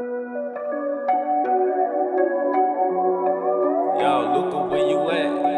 Yo, Luca, where you at?